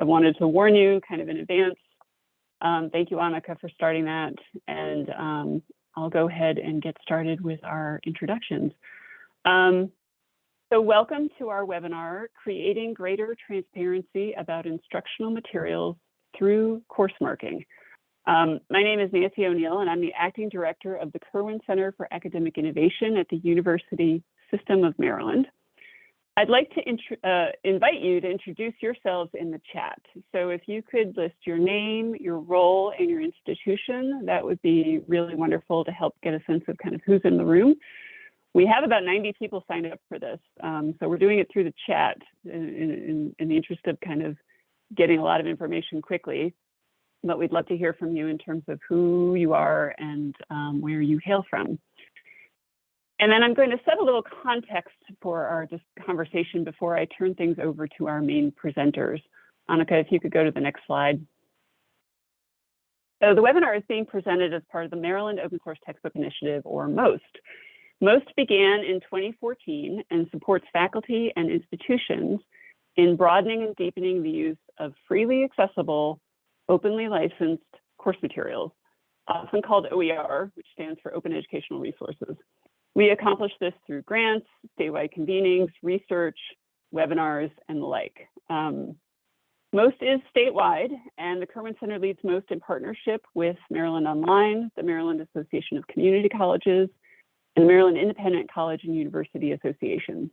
I wanted to warn you kind of in advance. Um, thank you, Annika, for starting that. And um, I'll go ahead and get started with our introductions. Um, so welcome to our webinar, Creating Greater Transparency About Instructional Materials Through Course Marking. Um, my name is Nancy O'Neill, and I'm the Acting Director of the Kirwan Center for Academic Innovation at the University System of Maryland. I'd like to uh, invite you to introduce yourselves in the chat. So if you could list your name, your role, and your institution, that would be really wonderful to help get a sense of kind of who's in the room. We have about 90 people signed up for this, um, so we're doing it through the chat in, in, in the interest of kind of getting a lot of information quickly. But we'd love to hear from you in terms of who you are and um, where you hail from. And then I'm going to set a little context for our conversation before I turn things over to our main presenters. Annika, if you could go to the next slide. So the webinar is being presented as part of the Maryland Open Source Textbook Initiative, or MOST. MOST began in 2014 and supports faculty and institutions in broadening and deepening the use of freely accessible, openly licensed course materials, often called OER, which stands for Open Educational Resources. We accomplish this through grants, statewide convenings, research, webinars, and the like. Um, MOST is statewide, and the Kirwan Center leads MOST in partnership with Maryland Online, the Maryland Association of Community Colleges, and the Maryland Independent College and University Association.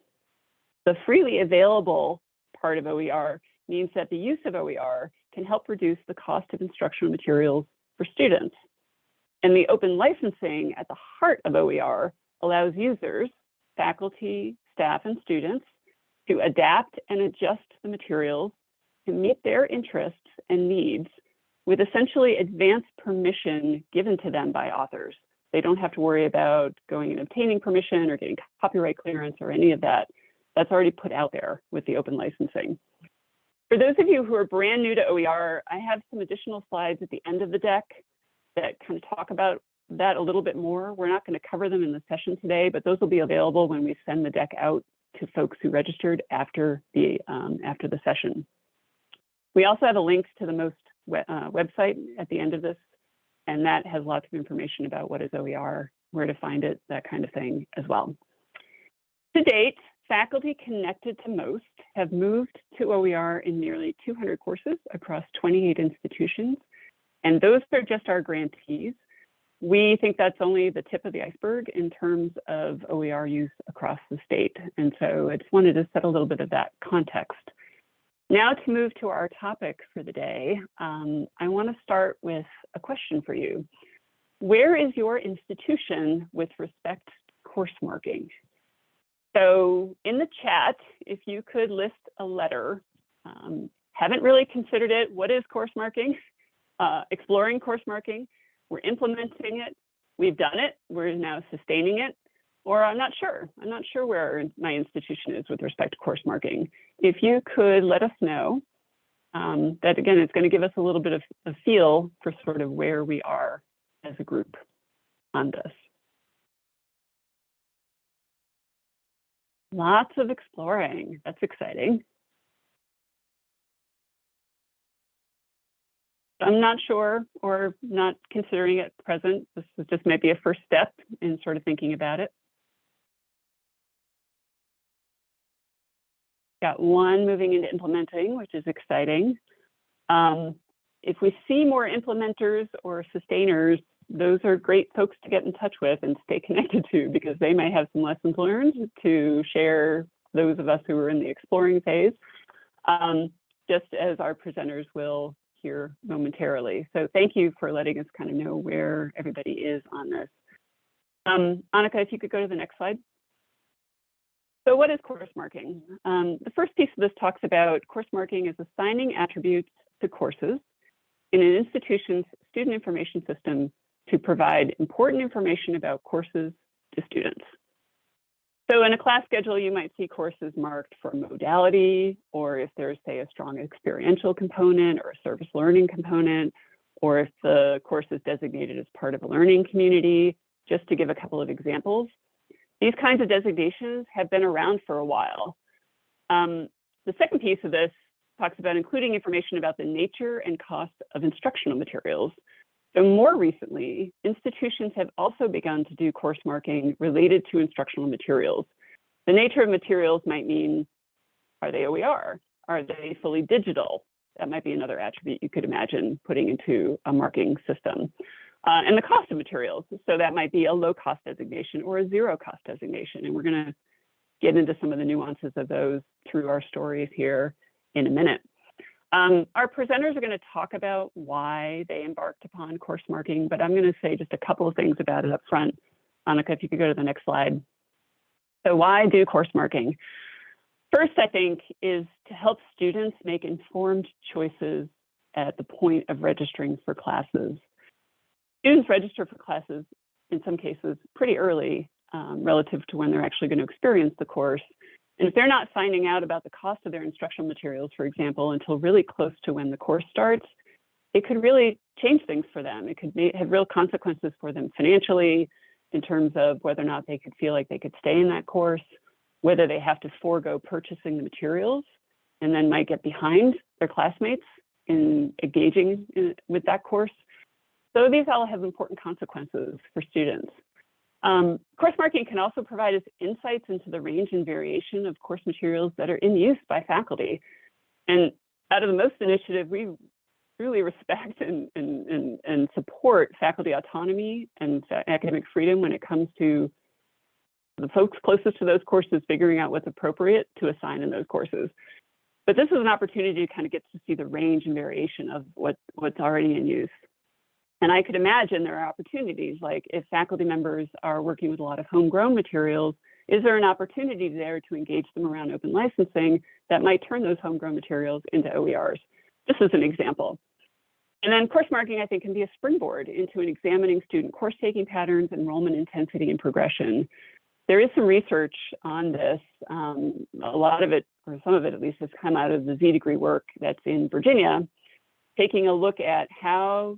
The freely available part of OER means that the use of OER can help reduce the cost of instructional materials for students. And the open licensing at the heart of OER allows users, faculty, staff, and students to adapt and adjust the materials to meet their interests and needs with essentially advanced permission given to them by authors. They don't have to worry about going and obtaining permission or getting copyright clearance or any of that. That's already put out there with the open licensing. For those of you who are brand new to OER, I have some additional slides at the end of the deck that kind of talk about that a little bit more. We're not going to cover them in the session today, but those will be available when we send the deck out to folks who registered after the um, after the session. We also have a link to the MOST we uh, website at the end of this, and that has lots of information about what is OER, where to find it, that kind of thing as well. To date, faculty connected to MOST have moved to OER in nearly 200 courses across 28 institutions, and those are just our grantees. We think that's only the tip of the iceberg in terms of OER use across the state. And so I just wanted to set a little bit of that context. Now to move to our topic for the day, um, I want to start with a question for you. Where is your institution with respect to course marking? So in the chat, if you could list a letter, um, haven't really considered it, what is course marking? Uh, exploring course marking, we're implementing it, we've done it, we're now sustaining it, or I'm not sure. I'm not sure where my institution is with respect to course marking. If you could let us know, um, that again, it's going to give us a little bit of a feel for sort of where we are as a group on this. Lots of exploring. That's exciting. I'm not sure or not considering it present. This is just maybe a first step in sort of thinking about it. Got one moving into implementing, which is exciting. Um, if we see more implementers or sustainers, those are great folks to get in touch with and stay connected to because they may have some lessons learned to share those of us who are in the exploring phase, um, just as our presenters will here momentarily. So thank you for letting us kind of know where everybody is on this. Um, Annika, if you could go to the next slide. So what is course marking? Um, the first piece of this talks about course marking is assigning attributes to courses in an institution's student information system to provide important information about courses to students. So in a class schedule, you might see courses marked for modality, or if there's, say, a strong experiential component or a service learning component, or if the course is designated as part of a learning community, just to give a couple of examples. These kinds of designations have been around for a while. Um, the second piece of this talks about including information about the nature and cost of instructional materials. So more recently, institutions have also begun to do course marking related to instructional materials. The nature of materials might mean, are they OER? Are they fully digital? That might be another attribute you could imagine putting into a marking system. Uh, and the cost of materials. So that might be a low cost designation or a zero cost designation. And we're going to get into some of the nuances of those through our stories here in a minute. Um, our presenters are going to talk about why they embarked upon course marking, but I'm going to say just a couple of things about it up front. Annika, if you could go to the next slide. So why do course marking? First, I think, is to help students make informed choices at the point of registering for classes. Students register for classes, in some cases, pretty early um, relative to when they're actually going to experience the course. And if they're not finding out about the cost of their instructional materials, for example, until really close to when the course starts, it could really change things for them. It could have real consequences for them financially in terms of whether or not they could feel like they could stay in that course, whether they have to forego purchasing the materials and then might get behind their classmates in engaging in, with that course. So these all have important consequences for students. Um, course marking can also provide us insights into the range and variation of course materials that are in use by faculty. And out of the MOST initiative, we truly respect and, and, and, and support faculty autonomy and academic freedom when it comes to the folks closest to those courses figuring out what's appropriate to assign in those courses. But this is an opportunity to kind of get to see the range and variation of what, what's already in use. And I could imagine there are opportunities like if faculty members are working with a lot of homegrown materials, is there an opportunity there to engage them around open licensing that might turn those homegrown materials into OERs? This is an example. And then course marking, I think, can be a springboard into an examining student course taking patterns, enrollment intensity, and progression. There is some research on this. Um, a lot of it, or some of it at least, has come out of the Z degree work that's in Virginia, taking a look at how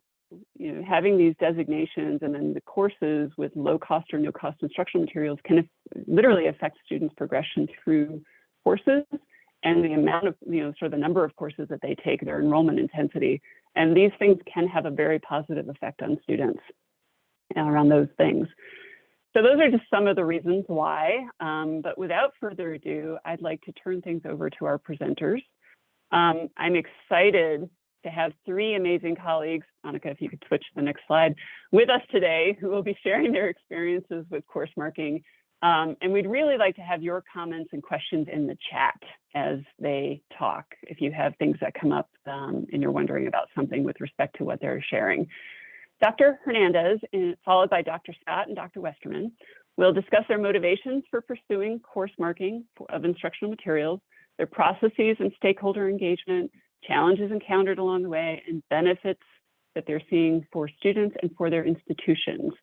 you know, having these designations and then the courses with low cost or no cost instructional materials can literally affect students' progression through courses and the amount of, you know, sort of the number of courses that they take, their enrollment intensity. And these things can have a very positive effect on students around those things. So those are just some of the reasons why. Um, but without further ado, I'd like to turn things over to our presenters. Um, I'm excited to have three amazing colleagues, Annika, if you could switch to the next slide, with us today who will be sharing their experiences with course marking. Um, and we'd really like to have your comments and questions in the chat as they talk, if you have things that come up um, and you're wondering about something with respect to what they're sharing. Dr. Hernandez, followed by Dr. Scott and Dr. Westerman, will discuss their motivations for pursuing course marking of instructional materials, their processes and stakeholder engagement, challenges encountered along the way, and benefits that they're seeing for students and for their institutions.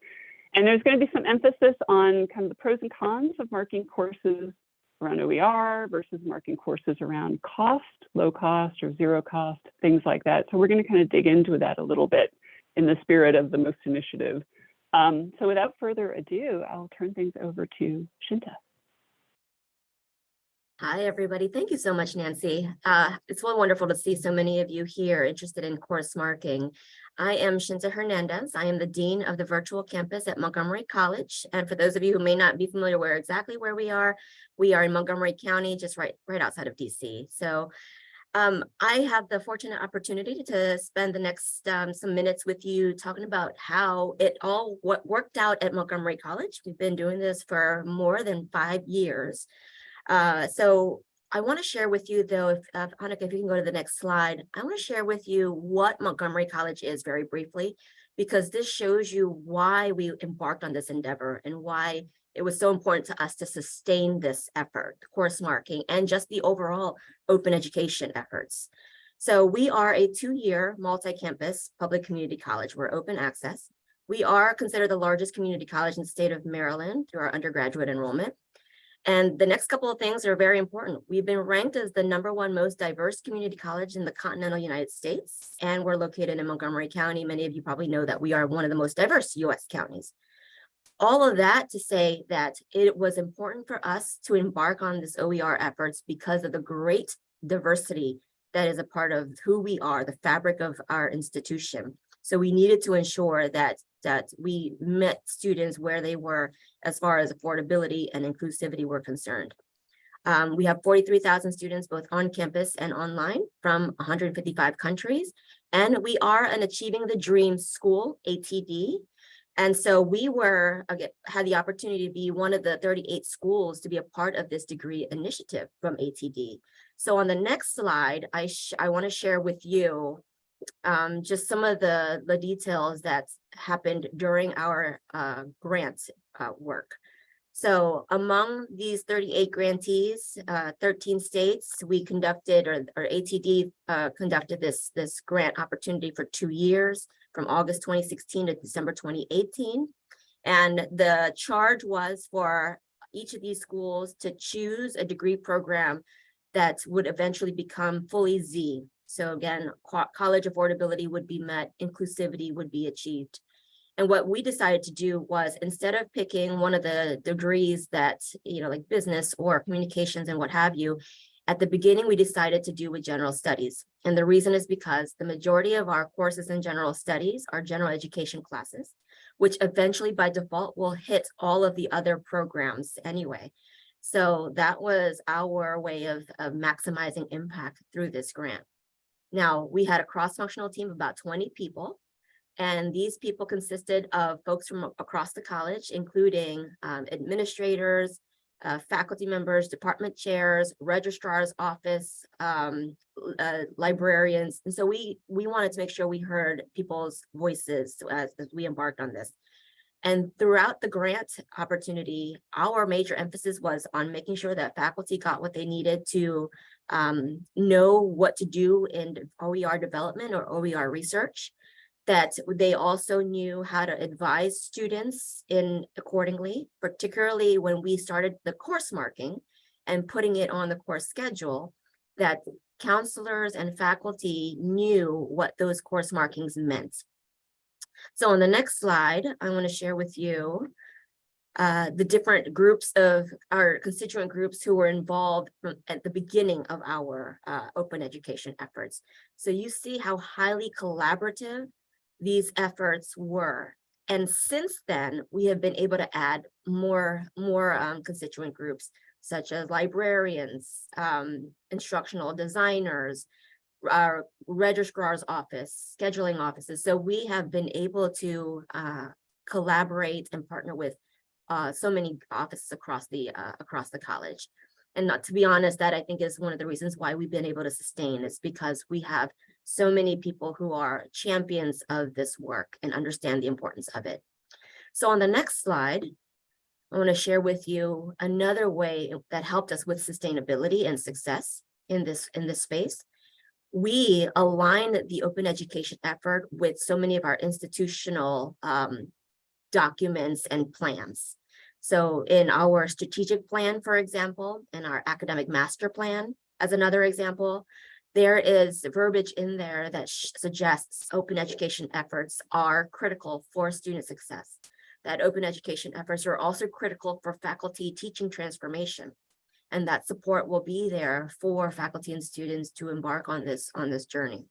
And there's going to be some emphasis on kind of the pros and cons of marking courses around OER versus marking courses around cost, low cost or zero cost, things like that. So we're going to kind of dig into that a little bit in the spirit of the MOST initiative. Um, so without further ado, I'll turn things over to Shinta. Hi, everybody. Thank you so much, Nancy. Uh, it's so wonderful to see so many of you here interested in course marking. I am Shinta Hernandez. I am the Dean of the Virtual Campus at Montgomery College. And for those of you who may not be familiar where exactly where we are, we are in Montgomery County, just right, right outside of DC. So um, I have the fortunate opportunity to spend the next um, some minutes with you talking about how it all what worked out at Montgomery College. We've been doing this for more than five years. Uh, so I want to share with you though, if uh, Annika, if you can go to the next slide, I want to share with you what Montgomery College is very briefly, because this shows you why we embarked on this endeavor and why it was so important to us to sustain this effort, course marking, and just the overall open education efforts. So we are a two-year multi-campus public community college. We're open access. We are considered the largest community college in the state of Maryland through our undergraduate enrollment. And the next couple of things are very important. We've been ranked as the number one most diverse community college in the continental United States, and we're located in Montgomery County. Many of you probably know that we are one of the most diverse US counties. All of that to say that it was important for us to embark on this OER efforts because of the great diversity that is a part of who we are, the fabric of our institution. So we needed to ensure that that we met students where they were as far as affordability and inclusivity were concerned. Um, we have forty-three thousand students both on campus and online from one hundred and fifty-five countries. And we are an Achieving the Dream School, ATD. And so we were, again, had the opportunity to be one of the thirty-eight schools to be a part of this degree initiative from ATD. So on the next slide, I, I want to share with you um, just some of the, the details that happened during our uh, grant uh, work. So among these thirty-eight grantees, uh, thirteen states, we conducted, or, or ATD uh, conducted this, this grant opportunity for two years, from August twenty sixteen to December twenty eighteen. And the charge was for each of these schools to choose a degree program that would eventually become fully Z. So again, co- college affordability would be met, inclusivity would be achieved. And what we decided to do was instead of picking one of the degrees that, you know, like business or communications and what have you, at the beginning, we decided to do with general studies. And the reason is because the majority of our courses in general studies are general education classes, which eventually by default will hit all of the other programs anyway. So that was our way of, of maximizing impact through this grant. Now, we had a cross-functional team of about twenty people. And these people consisted of folks from across the college, including um, administrators, uh, faculty members, department chairs, registrar's office, um, uh, librarians. And so we, we wanted to make sure we heard people's voices as, as we embarked on this. And throughout the grant opportunity, our major emphasis was on making sure that faculty got what they needed to um, know what to do in OER development or OER research. That they also knew how to advise students in accordingly, particularly when we started the course marking and putting it on the course schedule, that counselors and faculty knew what those course markings meant. So on the next slide, I want to share with you uh, the different groups of our constituent groups who were involved at the beginning of our uh, open education efforts. So you see how highly collaborative these efforts were. And since then, we have been able to add more, more um, constituent groups such as librarians, um, instructional designers, our registrar's office, scheduling offices. So we have been able to uh, collaborate and partner with uh, so many offices across the uh, across the college. And not to be honest, that I think is one of the reasons why we've been able to sustain is because we have so many people who are champions of this work and understand the importance of it. So on the next slide, I want to share with you another way that helped us with sustainability and success in this in this space we align the open education effort with so many of our institutional um, documents and plans. So in our strategic plan, for example, in our academic master plan, as another example, there is verbiage in there that suggests open education efforts are critical for student success. That open education efforts are also critical for faculty teaching transformation and that support will be there for faculty and students to embark on this on this journey.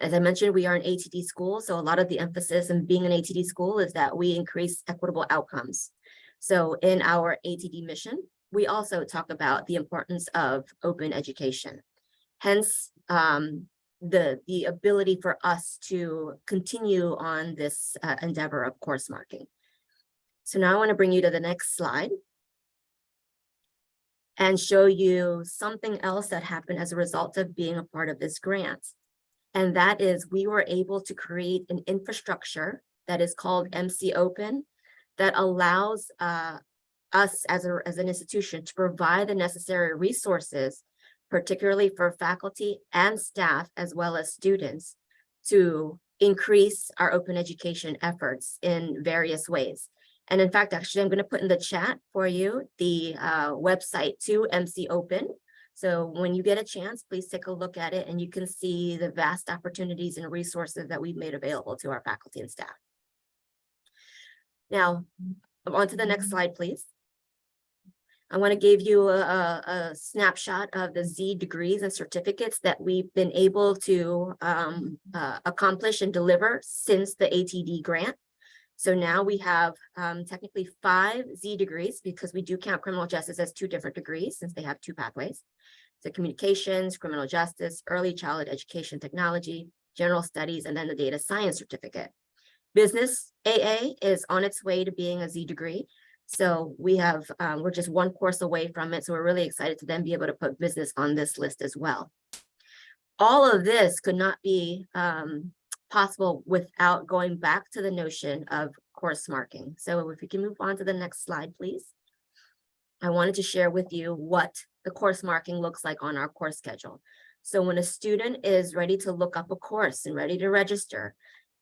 As I mentioned, we are an ATD school, so a lot of the emphasis in being an ATD school is that we increase equitable outcomes. So in our ATD mission, we also talk about the importance of open education. Hence, um, the, the ability for us to continue on this uh, endeavor of course marking. So now I want to bring you to the next slide and show you something else that happened as a result of being a part of this grant. And that is we were able to create an infrastructure that is called MC Open that allows uh, us as, a, as an institution to provide the necessary resources, particularly for faculty and staff, as well as students, to increase our open education efforts in various ways. And in fact, actually, I'm going to put in the chat for you the uh, website to MC Open. So when you get a chance, please take a look at it and you can see the vast opportunities and resources that we've made available to our faculty and staff. Now, on to the next slide, please. I want to give you a, a- snapshot of the Z degrees and certificates that we've been able to um, uh, accomplish and deliver since the ATD grant. So now we have um, technically five Z degrees because we do count criminal justice as two different degrees since they have two pathways. So communications, criminal justice, early childhood education technology, general studies, and then the data science certificate. Business AA is on its way to being a Z degree. So we have, um, we're just one course away from it. So we're really excited to then be able to put business on this list as well. All of this could not be um, possible without going back to the notion of course marking. So if we can move on to the next slide, please. I wanted to share with you what the course marking looks like on our course schedule. So when a student is ready to look up a course and ready to register,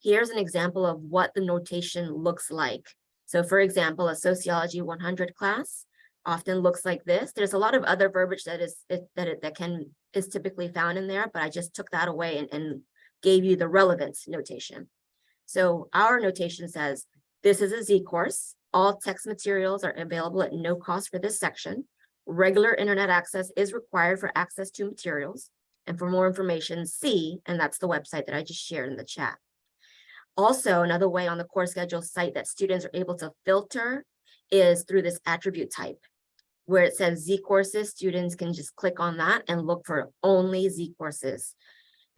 here's an example of what the notation looks like. So for example, a sociology 100 class often looks like this. There's a lot of other verbiage that is that it- that can is typically found in there, but I just took that away and, and gave you the relevance notation. So our notation says, this is a Z course. All text materials are available at no cost for this section. Regular internet access is required for access to materials. And for more information, see, and that's the website that I just shared in the chat. Also, another way on the course schedule site that students are able to filter is through this attribute type. Where it says Z courses, students can just click on that and look for only Z courses.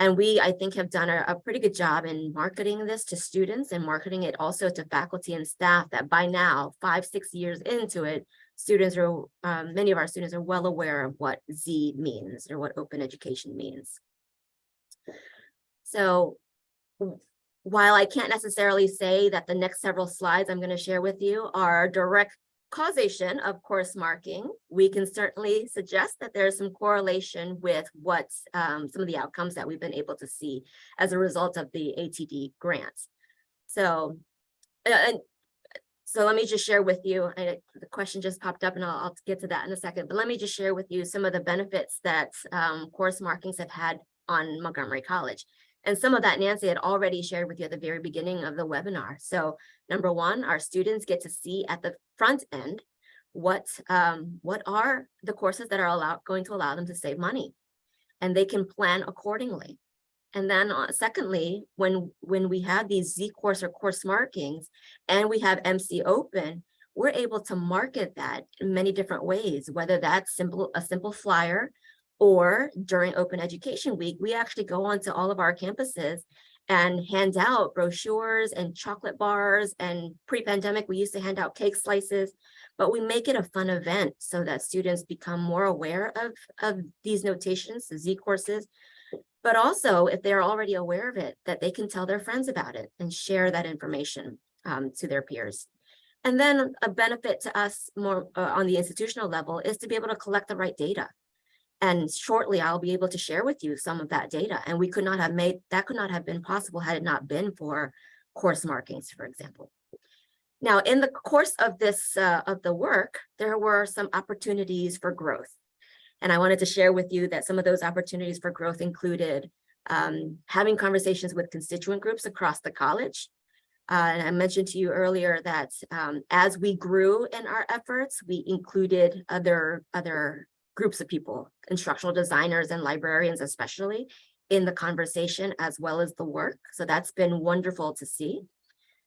And we, I think, have done a, a pretty good job in marketing this to students and marketing it also to faculty and staff that by now, five, six years into it, students are, um, many of our students are well aware of what Z means or what open education means. So while I can't necessarily say that the next several slides I'm going to share with you are direct causation of course marking, we can certainly suggest that there's some correlation with what um, some of the outcomes that we've been able to see as a result of the ATD grants. So, and so let me just share with you, I- the question just popped up and I'll, I'll get to that in a second, but let me just share with you some of the benefits that um, course markings have had on Montgomery College. And some of that Nancy had already shared with you at the very beginning of the webinar. So number one, our students get to see at the front end what um, what are the courses that are allowed going to allow them to save money, and they can plan accordingly. And then uh, secondly, when when we have these Z course or course markings, and we have MC Open, we're able to market that in many different ways, whether that's simple a simple flyer or during Open Education Week, we actually go onto all of our campuses and hand out brochures and chocolate bars. And pre-pandemic, we used to hand out cake slices, but we make it a fun event so that students become more aware of, of these notations, the Z courses. But also, if they're already aware of it, that they can tell their friends about it and share that information um, to their peers. And then a benefit to us more uh, on the institutional level is to be able to collect the right data. And shortly, I'll be able to share with you some of that data. And we could not have made, that could not have been possible had it not been for course markings, for example. Now, in the course of this, uh, of the work, there were some opportunities for growth. And I wanted to share with you that some of those opportunities for growth included um, having conversations with constituent groups across the college. Uh, and I mentioned to you earlier that um, as we grew in our efforts, we included other, other groups of people, instructional designers and librarians especially, in the conversation as well as the work. So that's been wonderful to see.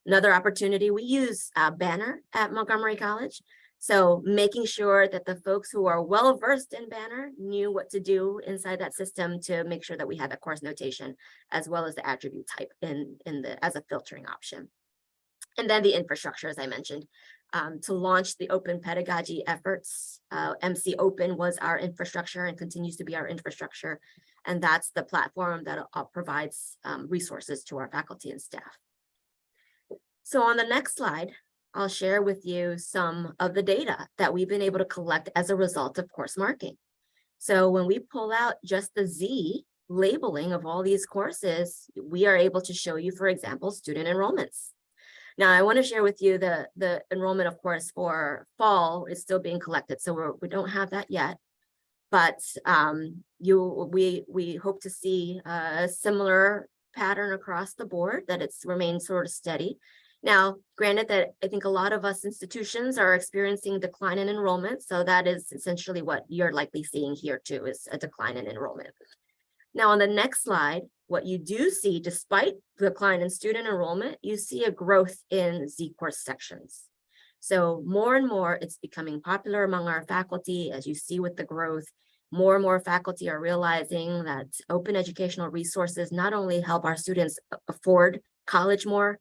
Another opportunity, we use Banner at Montgomery College. So making sure that the folks who are well versed in Banner knew what to do inside that system to make sure that we had the course notation as well as the attribute type in, in the as a filtering option. And then the infrastructure, as I mentioned, um, to launch the open pedagogy efforts. Uh, MC Open was our infrastructure and continues to be our infrastructure. And that's the platform that uh, provides um, resources to our faculty and staff. So on the next slide, I'll share with you some of the data that we've been able to collect as a result of course marking. So when we pull out just the Z labeling of all these courses, we are able to show you, for example, student enrollments. Now, I want to share with you the, the enrollment, of course, for fall is still being collected, so we're, we don't have that yet. But um, you, we, we hope to see a similar pattern across the board, that it's remained sort of steady. Now, granted that I think a lot of us institutions are experiencing decline in enrollment, so that is essentially what you're likely seeing here too, is a decline in enrollment. Now, on the next slide, what you do see, despite the decline in student enrollment, you see a growth in Z course sections. So more and more, it's becoming popular among our faculty, as you see with the growth. More and more faculty are realizing that open educational resources not only help our students afford college more,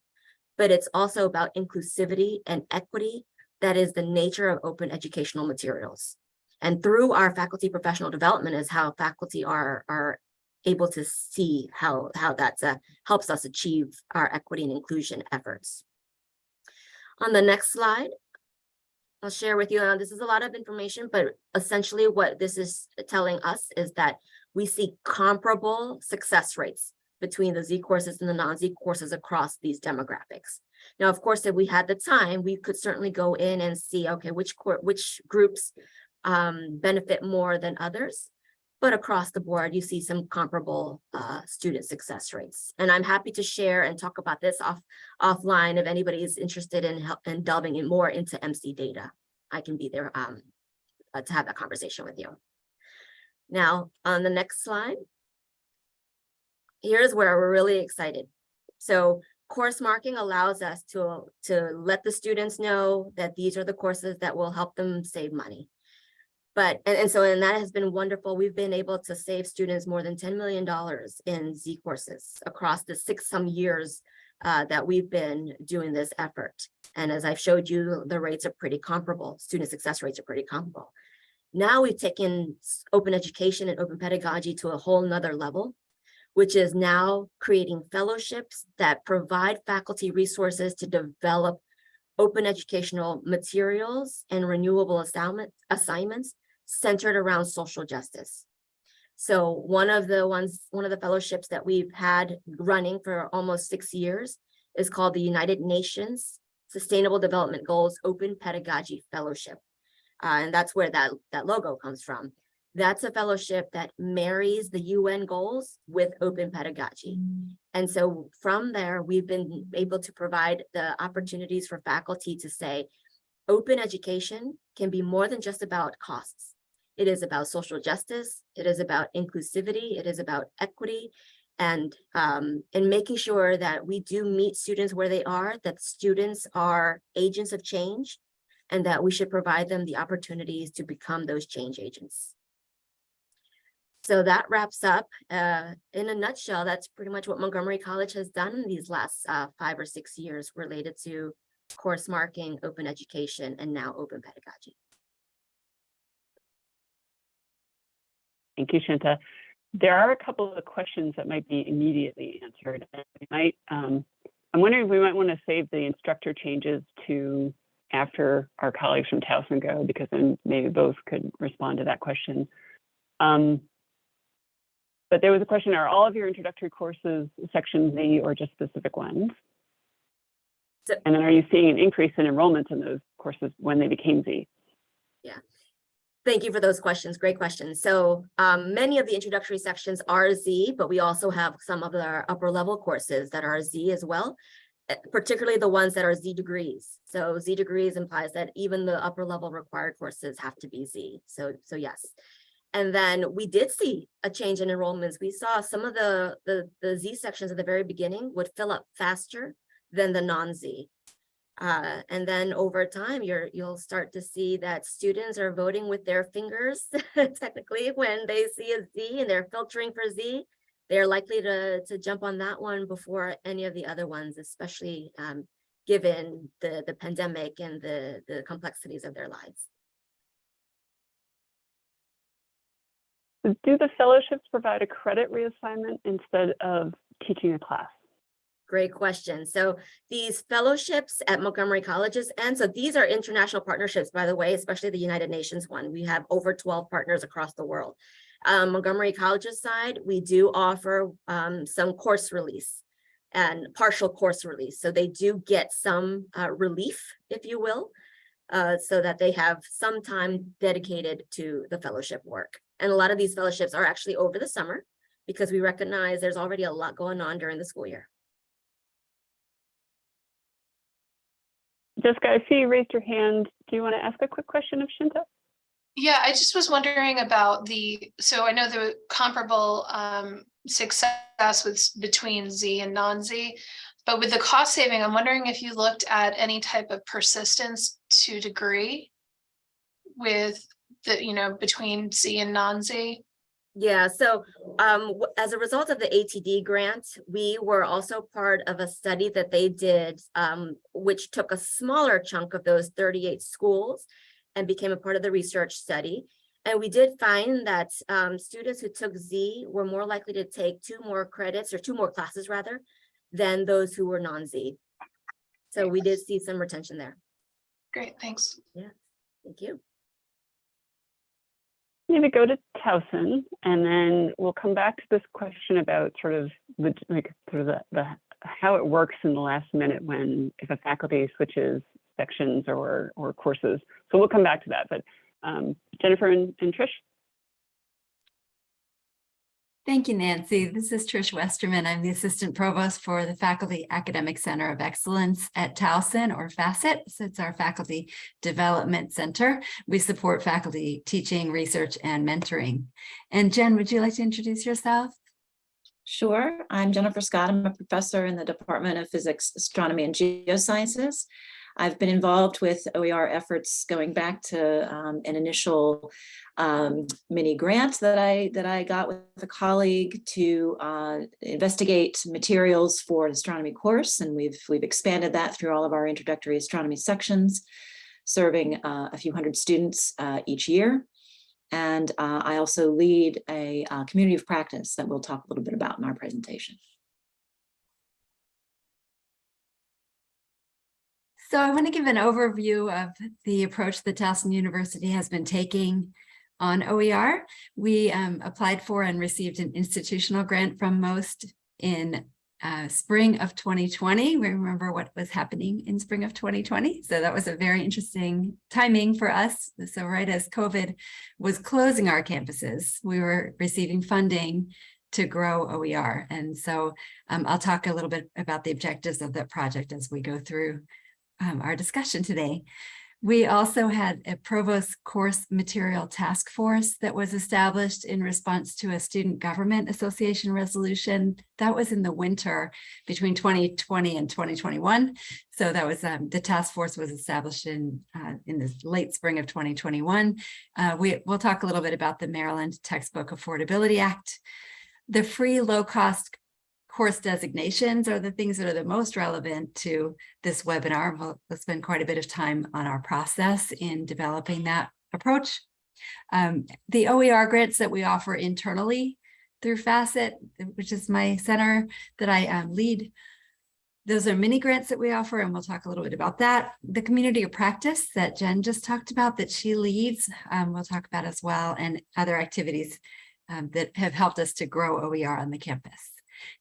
but it's also about inclusivity and equity. That is the nature of open educational materials. And through our faculty professional development is how faculty are, are able to see how, how that helps us achieve our equity and inclusion efforts. On the next slide, I'll share with you, uh, this is a lot of information, but essentially what this is telling us is that we see comparable success rates between the Z courses and the non-Z courses across these demographics. Now, of course, if we had the time, we could certainly go in and see, okay, which which groups um, benefit more than others. But across the board, you see some comparable uh, student success rates. And I'm happy to share and talk about this off offline if anybody is interested in help in delving in more into MC data. I can be there um, uh, to have that conversation with you. Now, on the next slide, here's where we're really excited. So course marking allows us to, to let the students know that these are the courses that will help them save money. But, and, and so, and that has been wonderful. We've been able to save students more than $10 million in Z courses across the six some years uh, that we've been doing this effort. And as I've showed you, the rates are pretty comparable. Student success rates are pretty comparable. Now we've taken open education and open pedagogy to a whole nother level, which is now creating fellowships that provide faculty resources to develop open educational materials and renewable assignment, assignments centered around social justice. So one of the ones, one of the fellowships that we've had running for almost six years is called the United Nations Sustainable Development Goals Open Pedagogy Fellowship. Uh, and that's where that, that logo comes from. That's a fellowship that marries the UN goals with open pedagogy. And so from there, we've been able to provide the opportunities for faculty to say, open education can be more than just about costs. It is about social justice. It is about inclusivity. It is about equity and um, and making sure that we do meet students where they are, that students are agents of change, and that we should provide them the opportunities to become those change agents. So that wraps up, uh, in a nutshell, that's pretty much what Montgomery College has done in these last uh, five or six years related to course marking, open education, and now open pedagogy. Thank you, Shinta. There are a couple of questions that might be immediately answered. We might, um, I'm wondering if we might want to save the instructor changes to after our colleagues from Towson go, because then maybe both could respond to that question. Um, but there was a question, are all of your introductory courses section Z or just specific ones? So- And then are you seeing an increase in enrollment in those courses when they became Z? Thank you for those questions. Great questions. So um, many of the introductory sections are Z, but we also have some of our upper level courses that are Z as well, eh, particularly the ones that are Z degrees. So Z degrees implies that even the upper level required courses have to be Z. So, so yes. And then we did see a change in enrollments. We saw some of the, the, the Z sections at the very beginning would fill up faster than the non-Z. Uh, and then over time, you're, you'll start to see that students are voting with their fingers technically when they see a Z and they're filtering for Z. They're likely to, to jump on that one before any of the other ones, especially um, given the, the pandemic and the, the complexities of their lives. Do the fellowships provide a credit reassignment instead of teaching a class? Great question. So these fellowships at Montgomery Colleges, and so these are international partnerships, by the way, especially the United Nations one. We have over 12 partners across the world. Um, Montgomery College's side, we do offer um, some course release and partial course release. So they do get some uh, relief, if you will, uh, so that they have some time dedicated to the fellowship work. And a lot of these fellowships are actually over the summer because we recognize there's already a lot going on during the school year. Jessica, I see you raised your hand. Do you want to ask a quick question of Shinta? Yeah, I just was wondering about the, so I know the comparable um success with between Z and non-Z. But with the cost saving, I'm wondering if you looked at any type of persistence to degree. With the, you know, between Z and non-Z. Yeah, so um, as a result of the ATD grant, we were also part of a study that they did, um, which took a smaller chunk of those thirty-eight schools and became a part of the research study. And we did find that um, students who took Z were more likely to take two more credits or two more classes rather than those who were non-Z. So we did see some retention there. Great, thanks. Yeah, Thank you. Maybe go to Towson, and then we'll come back to this question about sort of the, like, sort of the, the, how it works in the last minute when, if a faculty switches sections or, or courses. So we'll come back to that, but um, Jennifer and, and Trish? Thank you, Nancy. This is Trish Westerman. I'm the Assistant Provost for the Faculty Academic Center of Excellence at Towson or FACET. So it's our Faculty Development Center. We support faculty teaching, research, and mentoring. And Jen, would you like to introduce yourself? Sure. I'm Jennifer Scott. I'm a professor in the Department of Physics, Astronomy, and Geosciences. I've been involved with OER efforts going back to um, an initial um, mini grant that I that I got with a colleague to uh, investigate materials for an astronomy course, and we've we've expanded that through all of our introductory astronomy sections, serving uh, a few hundred students uh, each year. And uh, I also lead a uh, community of practice that we'll talk a little bit about in our presentation. So I want to give an overview of the approach that Towson University has been taking on OER. We um, applied for and received an institutional grant from MOST in uh, spring of 2020. We remember what was happening in spring of 2020. So that was a very interesting timing for us. So right as COVID was closing our campuses, we were receiving funding to grow OER. And so um, I'll talk a little bit about the objectives of that project as we go through um, our discussion today. We also had a provost course material task force that was established in response to a student government association resolution that was in the winter between 2020 and 2021. So that was um, the task force was established in uh, in the late spring of 2021. Uh, we will talk a little bit about the Maryland Textbook Affordability Act. The free low cost course designations are the things that are the most relevant to this webinar. We'll, we'll spend quite a bit of time on our process in developing that approach. Um, the OER grants that we offer internally through FACET, which is my center that I um, lead, those are mini grants that we offer, and we'll talk a little bit about that. The community of practice that Jen just talked about that she leads, um, we'll talk about as well, and other activities um, that have helped us to grow OER on the campus.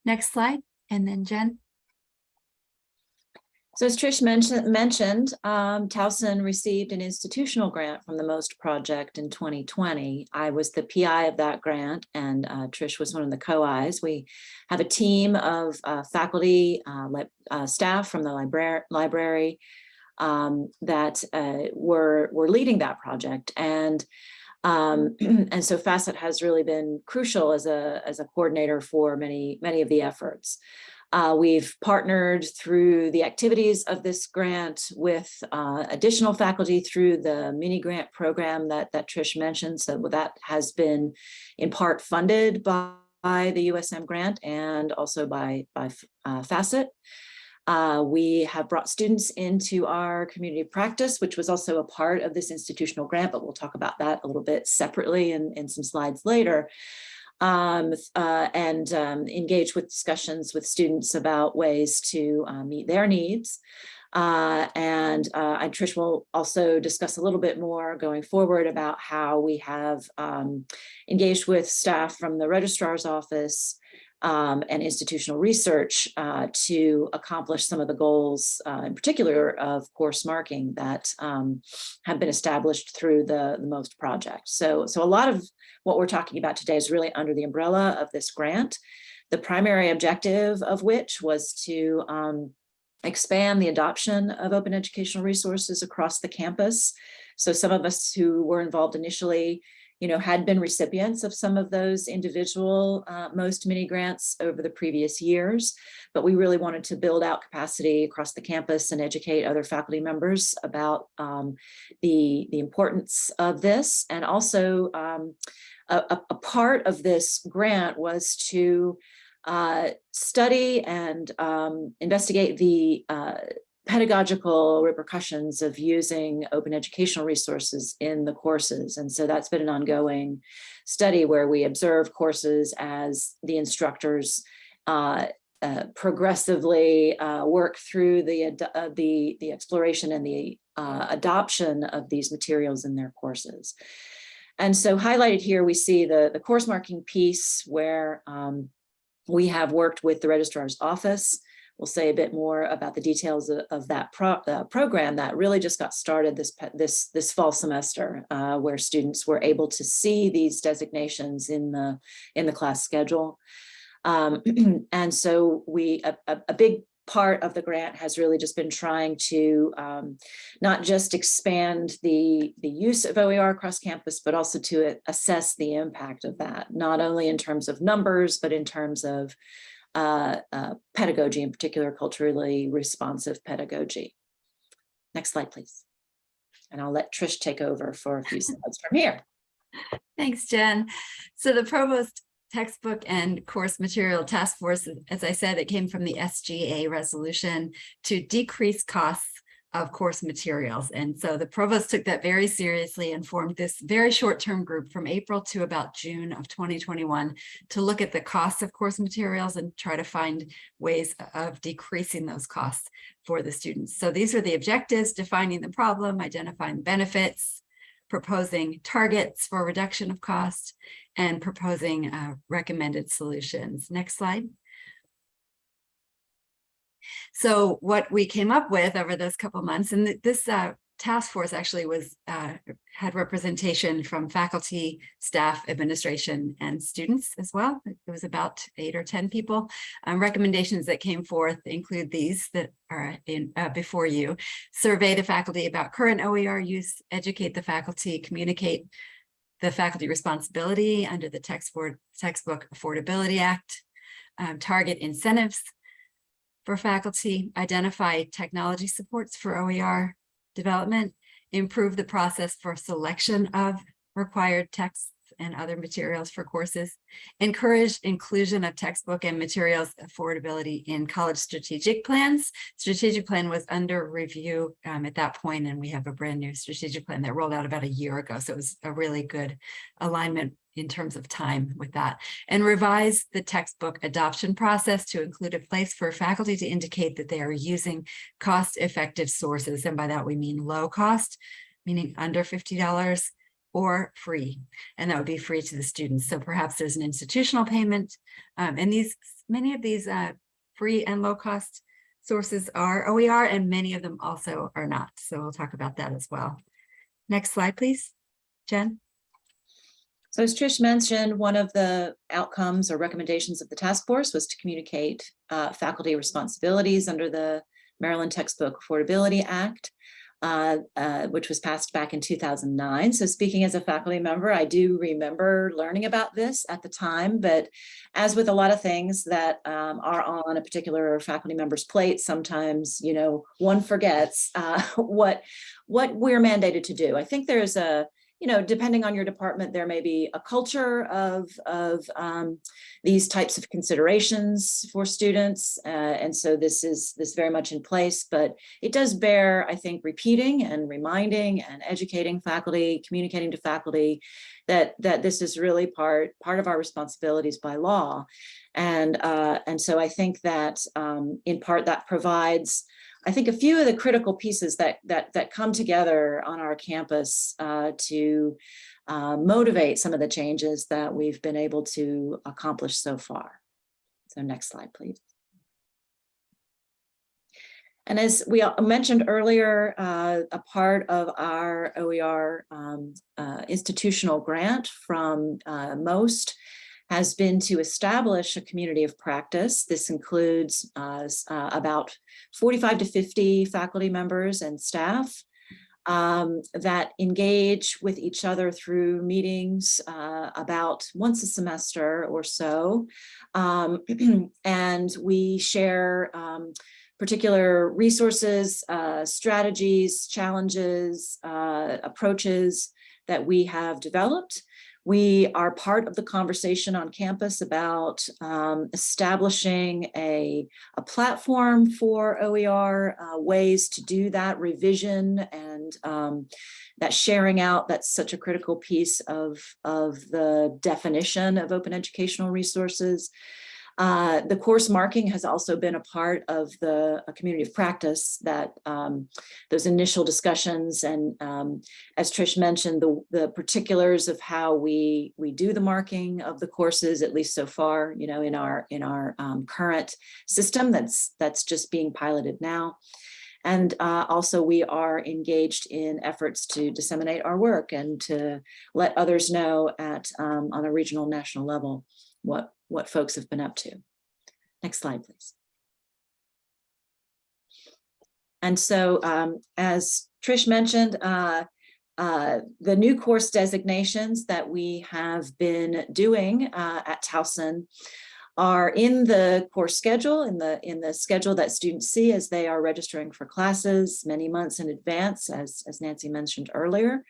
Next slide, and then Jen. So as Trish mentioned, mentioned um, Towson received an institutional grant from the MOST project in 2020. I was the PI of that grant and uh, Trish was one of the co-Is. We have a team of uh, faculty, uh, uh, staff from the library, library um, that uh, were, were leading that project. And um, and so Facet has really been crucial as a, as a coordinator for many, many of the efforts. Uh, we've partnered through the activities of this grant with uh, additional faculty through the mini grant program that, that Trish mentioned. So that has been in part funded by, by the USM grant and also by, by uh, Facet. Uh, we have brought students into our community practice, which was also a part of this institutional grant, but we'll talk about that a little bit separately in, in some slides later. Um, uh, and um, engage with discussions with students about ways to uh, meet their needs. Uh, and uh, Trish will also discuss a little bit more going forward about how we have um, engaged with staff from the registrar's office um, and institutional research uh, to accomplish some of the goals, uh, in particular of course marking that um, have been established through the, the MOST project. So, so a lot of what we're talking about today is really under the umbrella of this grant, the primary objective of which was to um, expand the adoption of open educational resources across the campus. So some of us who were involved initially, you know, had been recipients of some of those individual uh, most mini grants over the previous years, but we really wanted to build out capacity across the campus and educate other faculty members about um, the, the importance of this. And also um, a, a- part of this grant was to uh, study and um, investigate the uh, pedagogical repercussions of using open educational resources in the courses. And so that's been an ongoing study where we observe courses as the instructors uh, uh, progressively uh, work through the, uh, the, the exploration and the uh, adoption of these materials in their courses. And so highlighted here, we see the, the course marking piece where um, we have worked with the registrar's office. We'll say a bit more about the details of, of that pro, uh, program that really just got started this this this fall semester, uh, where students were able to see these designations in the in the class schedule. Um, and so we a, a, a big part of the grant has really just been trying to um, not just expand the the use of OER across campus, but also to assess the impact of that, not only in terms of numbers, but in terms of uh, uh, pedagogy, in particular culturally responsive pedagogy. Next slide, please. And I'll let Trish take over for a few slides from here. Thanks, Jen. So the provost textbook and course material task force, as I said, it came from the SGA resolution to decrease costs of course materials. And so the provost took that very seriously and formed this very short-term group from April to about June of 2021 to look at the costs of course materials and try to find ways of decreasing those costs for the students. So these are the objectives, defining the problem, identifying benefits, proposing targets for reduction of cost, and proposing uh, recommended solutions. Next slide. So what we came up with over those couple months, and th- this uh, task force actually was uh, had representation from faculty, staff, administration, and students as well. It was about eight or 10 people. Um, recommendations that came forth include these that are in uh, before you. Survey the faculty about current OER use, educate the faculty, communicate the faculty responsibility under the textbook, textbook Affordability Act, um, target incentives for faculty, identify technology supports for OER development, improve the process for selection of required texts and other materials for courses, encourage inclusion of textbook and materials affordability in college strategic plans. Strategic plan was under review um, at that point, and we have a brand new strategic plan that rolled out about a year ago. So it was a really good alignment in terms of time with that and revise the textbook adoption process to include a place for faculty to indicate that they are using cost effective sources. And by that, we mean low cost, meaning under $50 or free, and that would be free to the students. So perhaps there's an institutional payment. Um, and these, many of these uh, free and low cost sources are OER and many of them also are not. So we'll talk about that as well. Next slide, please. Jen. So as Trish mentioned, one of the outcomes or recommendations of the task force was to communicate uh, faculty responsibilities under the Maryland Textbook Affordability Act, uh, uh, which was passed back in 2009. So speaking as a faculty member, I do remember learning about this at the time, but as with a lot of things that um, are on a particular faculty member's plate, sometimes, you know, one forgets uh, what, what we're mandated to do. I think there's a, you know, depending on your department, there may be a culture of, of um, these types of considerations for students. Uh, and so this is this very much in place, but it does bear, I think, repeating and reminding and educating faculty, communicating to faculty that, that this is really part, part of our responsibilities by law. And, uh, and so I think that um, in part that provides I think a few of the critical pieces that that that come together on our campus uh, to uh, motivate some of the changes that we've been able to accomplish so far. So next slide, please. And as we mentioned earlier, uh, a part of our OER um, uh, institutional grant from uh, MOST has been to establish a community of practice. This includes uh, uh, about 45 to 50 faculty members and staff um, that engage with each other through meetings uh, about once a semester or so. Um, and we share um, particular resources, uh, strategies, challenges, uh, approaches that we have developed. We are part of the conversation on campus about um, establishing a, a platform for OER, uh, ways to do that revision and um, that sharing out, that's such a critical piece of, of the definition of open educational resources. Uh, the course marking has also been a part of the community of practice that um, those initial discussions and um, as Trish mentioned, the, the particulars of how we we do the marking of the courses, at least so far, you know, in our in our um, current system that's that's just being piloted now. And uh, also we are engaged in efforts to disseminate our work and to let others know at um, on a regional national level what what folks have been up to. Next slide, please. And so um, as Trish mentioned, uh, uh, the new course designations that we have been doing uh, at Towson are in the course schedule, in the in the schedule that students see as they are registering for classes many months in advance, as, as Nancy mentioned earlier.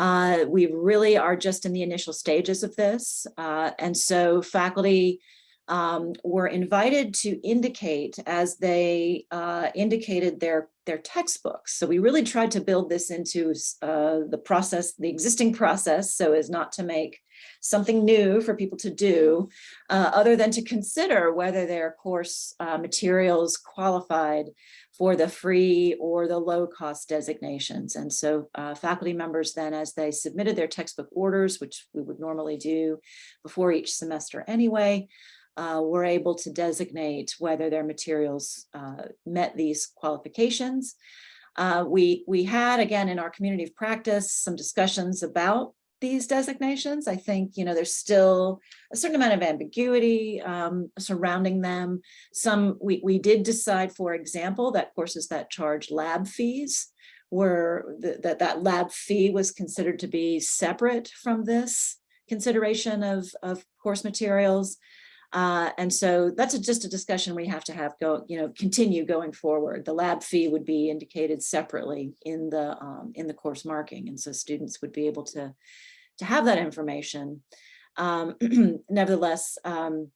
Uh, we really are just in the initial stages of this. uh, and so faculty um, were invited to indicate as they uh, indicated their, their textbooks. So we really tried to build this into uh, the process, the existing process, so as not to make something new for people to do, uh, other than to consider whether their course uh, materials qualified for the free or the low cost designations. And so uh, faculty members then, as they submitted their textbook orders, which we would normally do before each semester anyway, uh, were able to designate whether their materials uh, met these qualifications. Uh, we, we had, again, in our community of practice, some discussions about these designations. I think, you know, there's still a certain amount of ambiguity um, surrounding them. Some, we, we did decide, for example, that courses that charge lab fees were, th- that that lab fee was considered to be separate from this consideration of, of course materials. Uh, and so that's a- just a discussion we have to have go, you know, continue going forward. The lab fee would be indicated separately in the, um, in the course marking. And so students would be able to, to have that information. Um, nevertheless, um,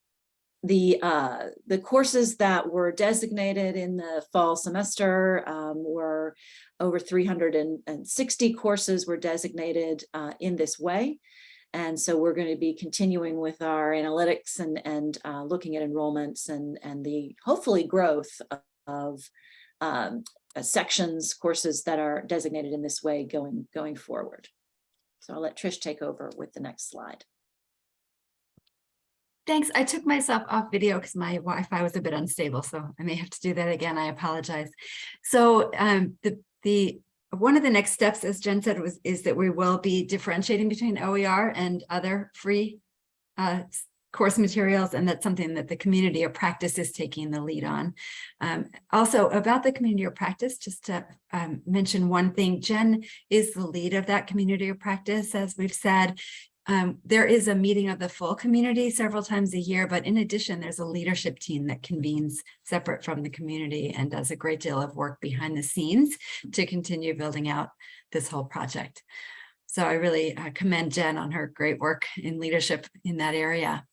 the, uh, the courses that were designated in the fall semester um, were over 360 courses were designated uh, in this way. And so we're going to be continuing with our analytics and, and uh, looking at enrollments and, and the hopefully growth of, um, uh, sections, courses that are designated in this way going, going forward. So I'll let Trish take over with the next slide. Thanks. I took myself off video because my Wi-Fi was a bit unstable, so I may have to do that again. I apologize. So um, the the one of the next steps, as Jen said, was is that we will be differentiating between OER and other free uh, course materials, and that's something that the community of practice is taking the lead on. Um, also, about the community of practice, just to um, mention one thing, Jen is the lead of that community of practice, as we've said. Um, there is a meeting of the full community several times a year, but in addition, there's a leadership team that convenes separate from the community and does a great deal of work behind the scenes to continue building out this whole project. So I really uh, commend Jen on her great work in leadership in that area.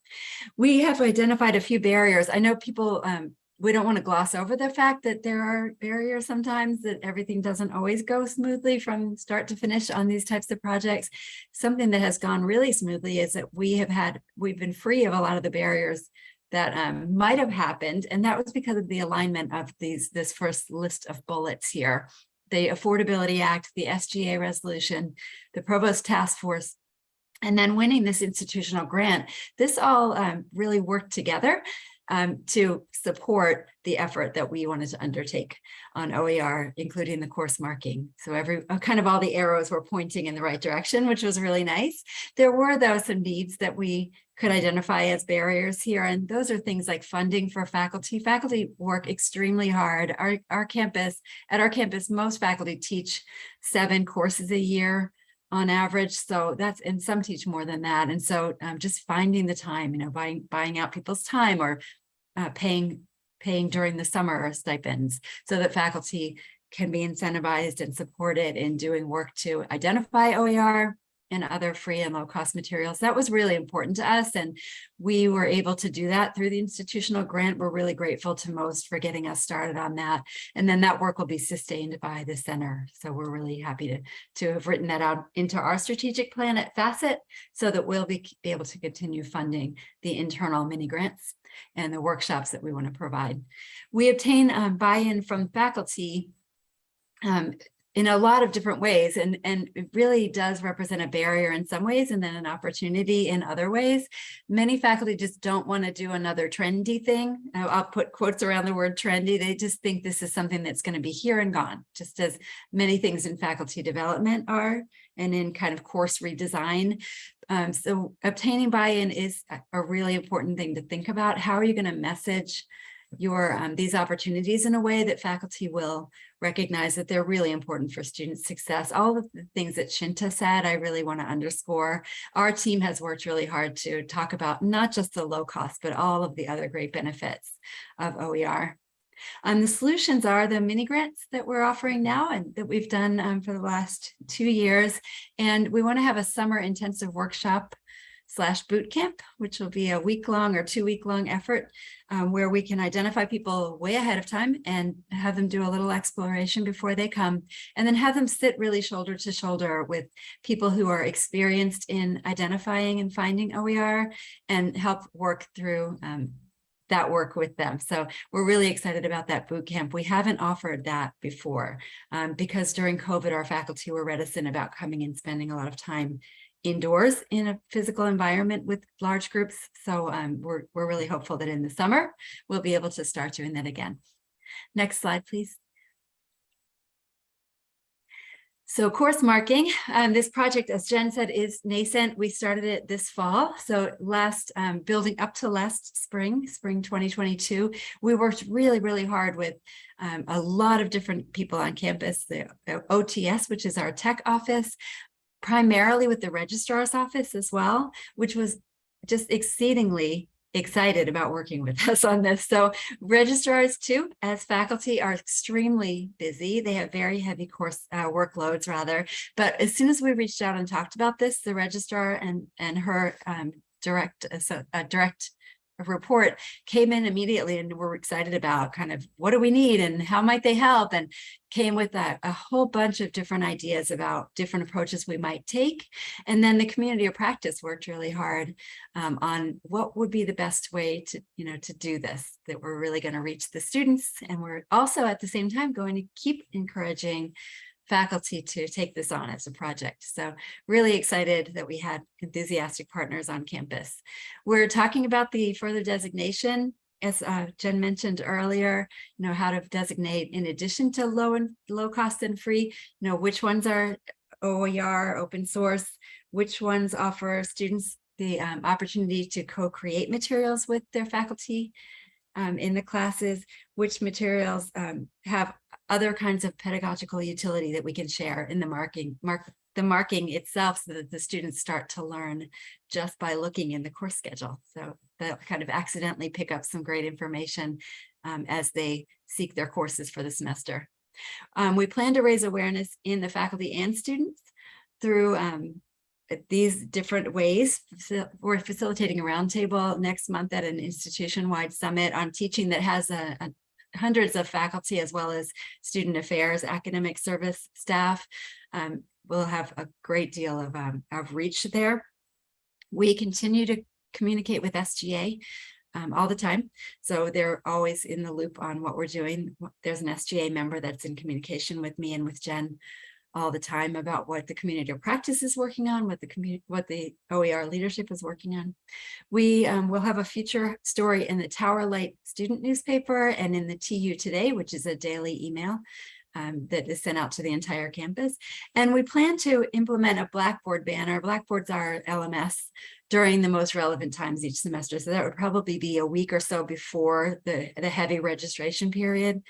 We have identified a few barriers. I know people, um, we don't want to gloss over the fact that there are barriers sometimes that everything doesn't always go smoothly from start to finish on these types of projects. Something that has gone really smoothly is that we have had, we've been free of a lot of the barriers that um, might have happened. And that was because of the alignment of these, this first list of bullets here. The Affordability Act, the SGA resolution, the Provost Task Force, and then winning this institutional grant. This all um, really worked together um, to support the effort that we wanted to undertake on OER, including the course marking. So every uh, kind of all the arrows were pointing in the right direction, which was really nice. There were though some needs that we could identify as barriers here. And those are things like funding for faculty. Faculty work extremely hard. Our, our campus, at our campus, most faculty teach seven courses a year on average. So that's, and some teach more than that. And so um, just finding the time, you know, buying, buying out people's time or uh, paying, paying during the summer or stipends so that faculty can be incentivized and supported in doing work to identify OER and other free and low cost materials. That was really important to us. And we were able to do that through the institutional grant. We're really grateful to MOST for getting us started on that. And then that work will be sustained by the center. So we're really happy to, to have written that out into our strategic plan at FACET so that we'll be, be able to continue funding the internal mini grants and the workshops that we want to provide. We obtain um, buy-in from faculty um, in a lot of different ways and and it really does represent a barrier in some ways and then an opportunity in other ways. Many faculty just don't want to do another trendy thing. I'll, put quotes around the word trendy. They just think this is something that's going to be here and gone just as many things in faculty development are and in kind of course redesign. Um, so obtaining buy-in is a really important thing to think about. How are you going to message your um, these opportunities in a way that faculty will recognize that they're really important for student success. All of the things that Shinta said, I really want to underscore. Our team has worked really hard to talk about not just the low cost, but all of the other great benefits of OER. Um, the solutions are the mini grants that we're offering now and that we've done um, for the last two years. And we want to have a summer intensive workshop slash boot camp, which will be a week long or two week long effort um, where we can identify people way ahead of time and have them do a little exploration before they come and then have them sit really shoulder to shoulder with people who are experienced in identifying and finding OER and help work through um, that work with them. So we're really excited about that boot camp. We haven't offered that before um, because during COVID, our faculty were reticent about coming and spending a lot of time indoors in a physical environment with large groups. So um, we're, we're really hopeful that in the summer, we'll be able to start doing that again. Next slide, please. So course marking, um, this project, as Jen said, is nascent. We started it this fall. So last, um, building up to last spring, spring 2022, we worked really, really hard with um, a lot of different people on campus, the, the OTS, which is our tech office, primarily with the registrar's office as well, which was just exceedingly excited about working with us on this. So registrars too, as faculty are extremely busy. They have very heavy course uh, workloads rather. But as soon as we reached out and talked about this, the registrar and, and her um, direct, uh, so, uh, direct report came in immediately and we're excited about kind of what do we need and how might they help and came with a, a whole bunch of different ideas about different approaches we might take. And then the community of practice worked really hard um, on what would be the best way to, you know, to do this, that we're really going to reach the students. And we're also at the same time going to keep encouraging faculty to take this on as a project. So really excited that we had enthusiastic partners on campus. We're talking about the further designation as uh, Jen mentioned earlier, you know, how to designate in addition to low and low cost and free, you know, which ones are OER, open source, which ones offer students the um, opportunity to co-create materials with their faculty um, in the classes, which materials um, have other kinds of pedagogical utility that we can share in the marking, mark, the marking itself so that the students start to learn just by looking in the course schedule. So they'll kind of accidentally pick up some great information um, as they seek their courses for the semester. Um, we plan to raise awareness in the faculty and students through um, these different ways. We're facilitating a roundtable next month at an institution-wide summit on teaching that has a, a hundreds of faculty as well as student affairs, academic service staff. Um, we'll have a great deal of, um, of reach there. We continue to communicate with SGA um, all the time. So they're always in the loop on what we're doing. There's an SGA member that's in communication with me and with Jen all the time about what the community of practice is working on, what the community, what the OER leadership is working on. We um, will have a feature story in the Tower Light student newspaper and in the TU Today, which is a daily email um, that is sent out to the entire campus. And we plan to implement a Blackboard banner. Blackboard's are LMS during the most relevant times each semester. So that would probably be a week or so before the, the heavy registration period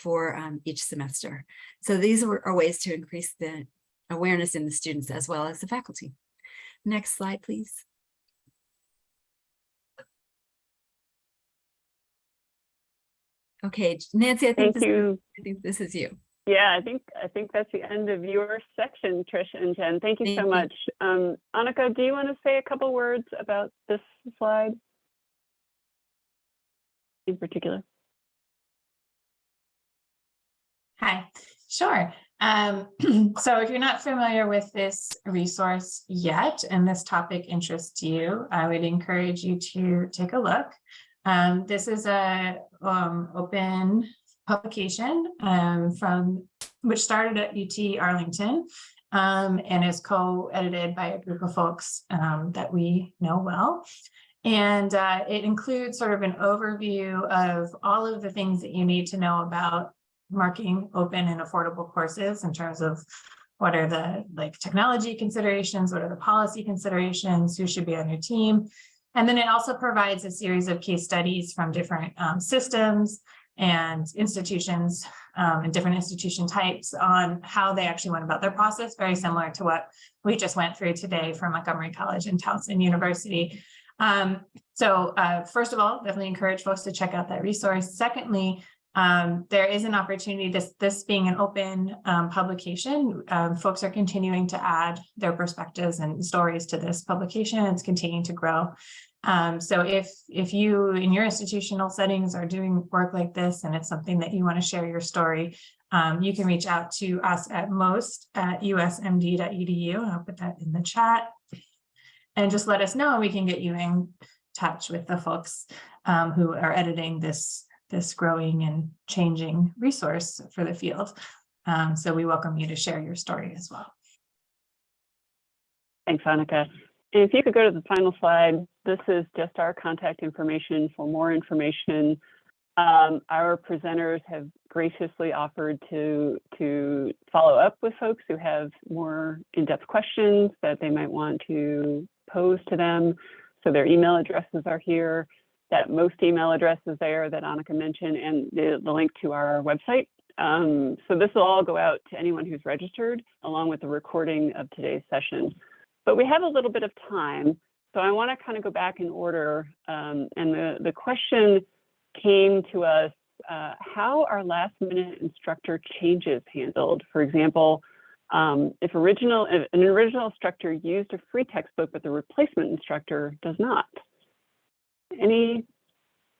for um, each semester. So these are are ways to increase the awareness in the students as well as the faculty. Next slide, please. Okay, Nancy, I think, Thank this, you. I think this is you. Yeah, I think, I think that's the end of your section, Trish and Jen. Thank you Thank so you. much. Um, Annika, do you want to say a couple words about this slide? In particular? Hi, sure. Um, so if you're not familiar with this resource yet and this topic interests you, I would encourage you to take a look. Um, this is a um, open publication um, from which started at UT Arlington um, and is co-edited by a group of folks um, that we know well. And uh, it includes sort of an overview of all of the things that you need to know about marking open and affordable courses in terms of what are the like technology considerations, what are the policy considerations, who should be on your team. And then it also provides a series of case studies from different um, systems and institutions um, and different institution types on how they actually went about their process, very similar to what we just went through today from Montgomery College and Towson University. Um, so uh, first of all, definitely encourage folks to check out that resource. Secondly, um, there is an opportunity, this, this being an open um, publication, um, folks are continuing to add their perspectives and stories to this publication. It's continuing to grow. Um, so if, if you in your institutional settings are doing work like this and it's something that you want to share your story, um, you can reach out to us at MOST at usmd.edu. I'll put that in the chat. And just let us know, and we can get you in touch with the folks um, who are editing this this growing and changing resource for the field. Um, so we welcome you to share your story as well. Thanks, Annika. And if you could go to the final slide, this is just our contact information for more information. Um, our presenters have graciously offered to, to follow up with folks who have more in-depth questions that they might want to pose to them. So their email addresses are here. That MOST email addresses there that Annika mentioned and the, the link to our website. Um, so this will all go out to anyone who's registered along with the recording of today's session. But we have a little bit of time, so I want to kind of go back in order. Um, and the, the question came to us, uh, how are last minute instructor changes handled? For example, um, if original, if an original instructor used a free textbook, but the replacement instructor does not. Any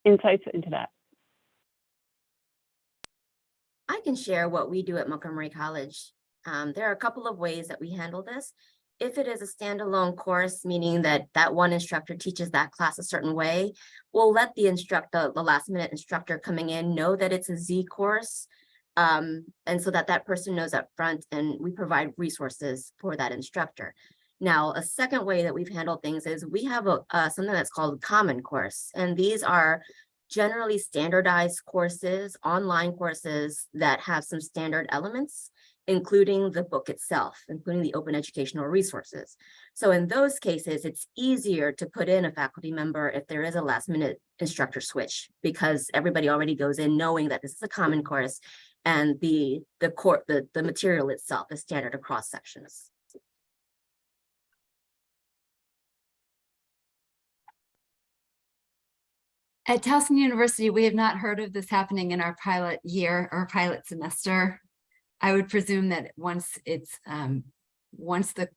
insights into that? I can share what we do at Montgomery College. Um, there are a couple of ways that we handle this. If it is a standalone course, meaning that that one instructor teaches that class a certain way, we'll let the instructor, the last minute instructor coming in know that it's a Z course. Um, and so that that person knows up front and we provide resources for that instructor. Now, a second way that we've handled things is we have a, uh, something that's called Common Course. And these are generally standardized courses, online courses that have some standard elements, including the book itself, including the open educational resources. So in those cases, it's easier to put in a faculty member if there is a last minute instructor switch because everybody already goes in knowing that this is a common course and the the core the, the material itself is standard across sections. At Towson University, we have not heard of this happening in our pilot year or pilot semester. I would presume that once it's, um, once the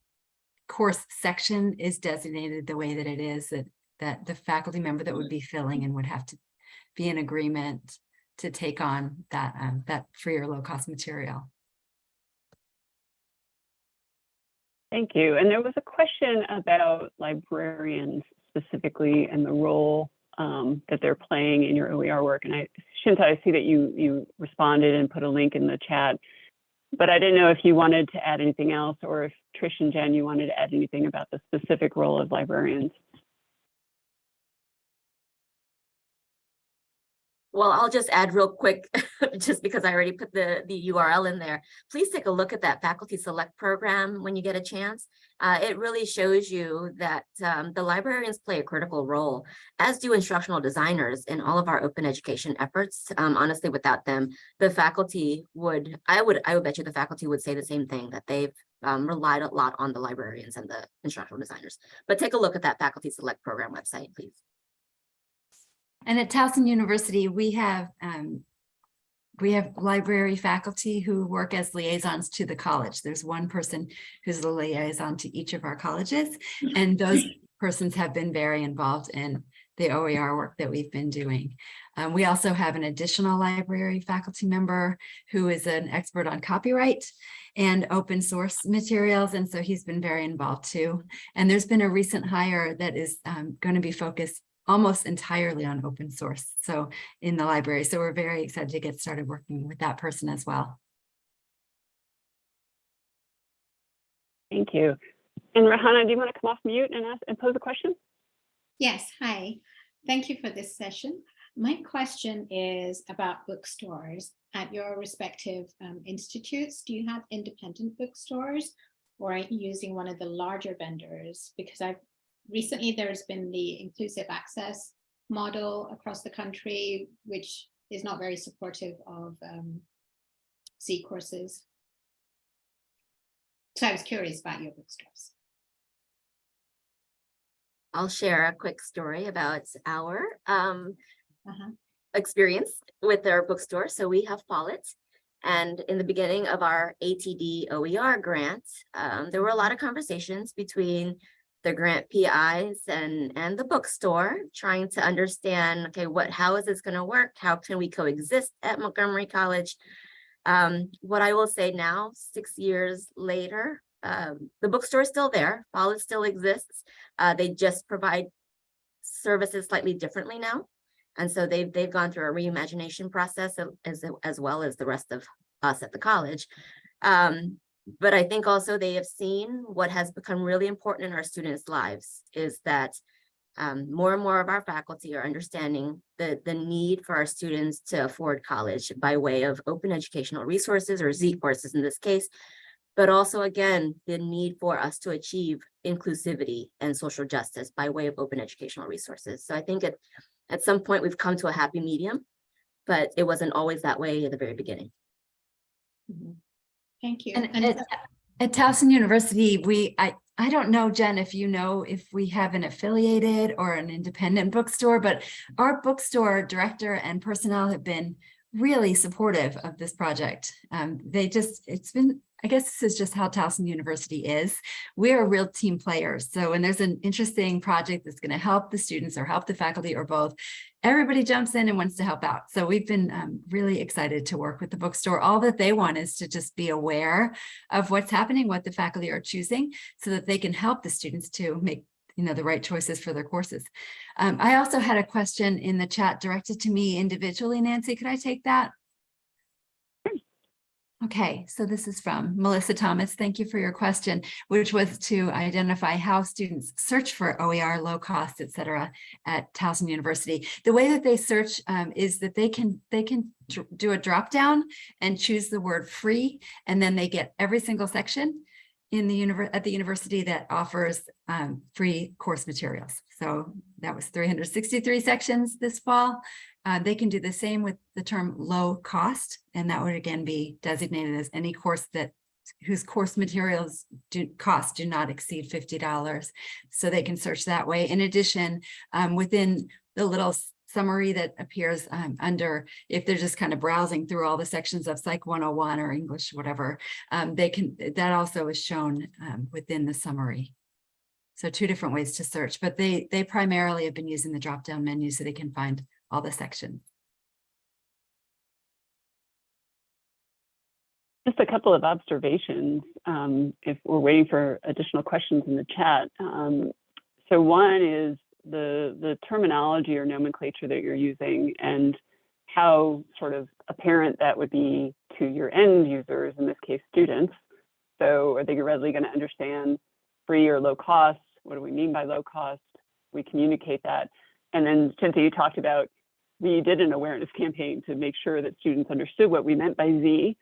course section is designated the way that it is, that, that the faculty member that would be filling and would have to be in agreement to take on that, um, that free or low cost material. Thank you. And there was a question about librarians specifically and the role um, that they're playing in your OER work. And I, Shinta, I see that you you responded and put a link in the chat, but I didn't know if you wanted to add anything else or if Trish and Jen, you wanted to add anything about the specific role of librarians. Well, I'll just add real quick, just because I already put the, the URL in there. Please take a look at that faculty select program when you get a chance. Uh, it really shows you that um, the librarians play a critical role, as do instructional designers in all of our open education efforts. Um, honestly, without them, the faculty would, I would, I would bet you the faculty would say the same thing, that they've um, relied a lot on the librarians and the instructional designers. But take a look at that faculty select program website, please. And at Towson University, we have um, we have library faculty who work as liaisons to the college. There's one person who's the liaison to each of our colleges, and those persons have been very involved in the OER work that we've been doing. Um, we also have an additional library faculty member who is an expert on copyright and open source materials, and so he's been very involved too. And there's been a recent hire that is um, going to be focused almost entirely on open source. So in the library. So we're very excited to get started working with that person as well. Thank you. And Rahana, do you want to come off mute and ask and pose a question? Yes, hi. Thank you for this session. My question is about bookstores at your respective um, institutes. Do you have independent bookstores or are you using one of the larger vendors? Because I've recently there's been the inclusive access model across the country, which is not very supportive of um, Z courses. So I was curious about your bookstores. I'll share a quick story about our um, Uh-huh. experience with our bookstore. So we have Follett. And in the beginning of our ATD OER grant, um, there were a lot of conversations between the grant PIs and, and the bookstore, trying to understand, okay, what, how is this gonna work? How can we coexist at Montgomery College? Um, what I will say now, six years later, um, the bookstore is still there, Follett still exists. Uh, they just provide services slightly differently now. And so they've, they've gone through a reimagination process as, as well as the rest of us at the college. Um, but I think also they have seen what has become really important in our students' lives is that um, more and more of our faculty are understanding the, the need for our students to afford college by way of open educational resources or Z courses in this case, but also again, the need for us to achieve inclusivity and social justice by way of open educational resources. So I think at, at some point we've come to a happy medium, but it wasn't always that way at the very beginning. Mhm. Thank you. And And at, at Towson University, we, I, I don't know, Jen, if you know if we have an affiliated or an independent bookstore, but our bookstore director and personnel have been really supportive of this project. Um, they just, it's been, I guess this is just how Towson University is. We're real team players. So when there's an interesting project that's going to help the students or help the faculty or both, everybody jumps in and wants to help out. So we've been um, really excited to work with the bookstore. All that they want is to just be aware of what's happening, what the faculty are choosing, so that they can help the students to make you know, the right choices for their courses. Um, I also had a question in the chat directed to me individually, Nancy, could I take that? Okay, so this is from Melissa Thomas. Thank you for your question, which was to identify how students search for OER, low cost, et cetera, at Towson University. The way that they search um, is that they can they can do a drop down and choose the word free, and then they get every single section in the at the university that offers um, free course materials. So that was 363 sections this fall. Uh, they can do the same with the term low cost, and that would again be designated as any course that whose course materials do cost do not exceed $50. So they can search that way. In addition, um, within the little summary that appears um, under, if they're just kind of browsing through all the sections of Psych 101 or English, whatever, um, they can, that also is shown um, within the summary. So two different ways to search, but they, they primarily have been using the drop-down menu so they can find all the sections. Just a couple of observations, um, if we're waiting for additional questions in the chat. Um, so one is the, the terminology or nomenclature that you're using and how sort of apparent that would be to your end users, in this case, students. So are they readily going to understand free or low cost? What do we mean by low cost? We communicate that. And then Shinta, you talked about we did an awareness campaign to make sure that students understood what we meant by Z.